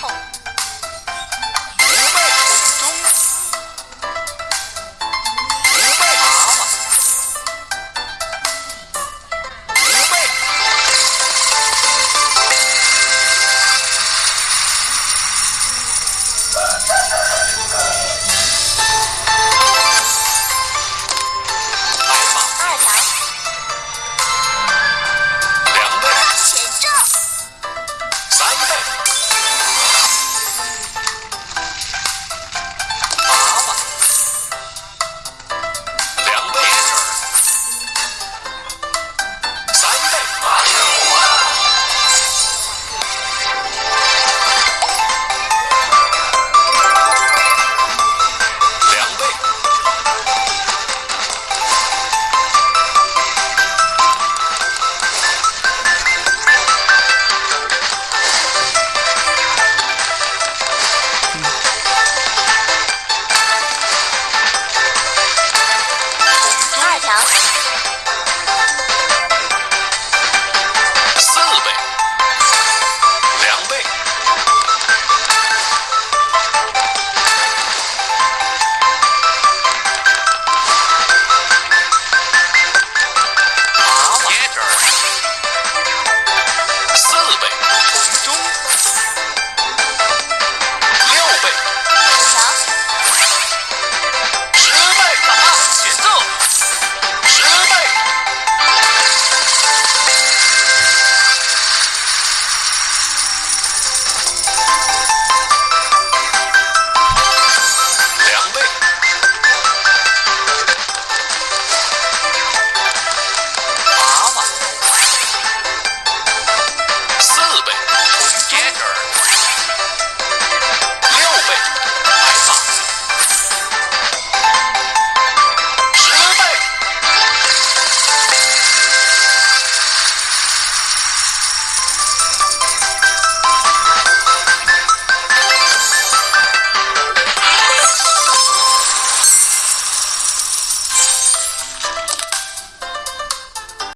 家。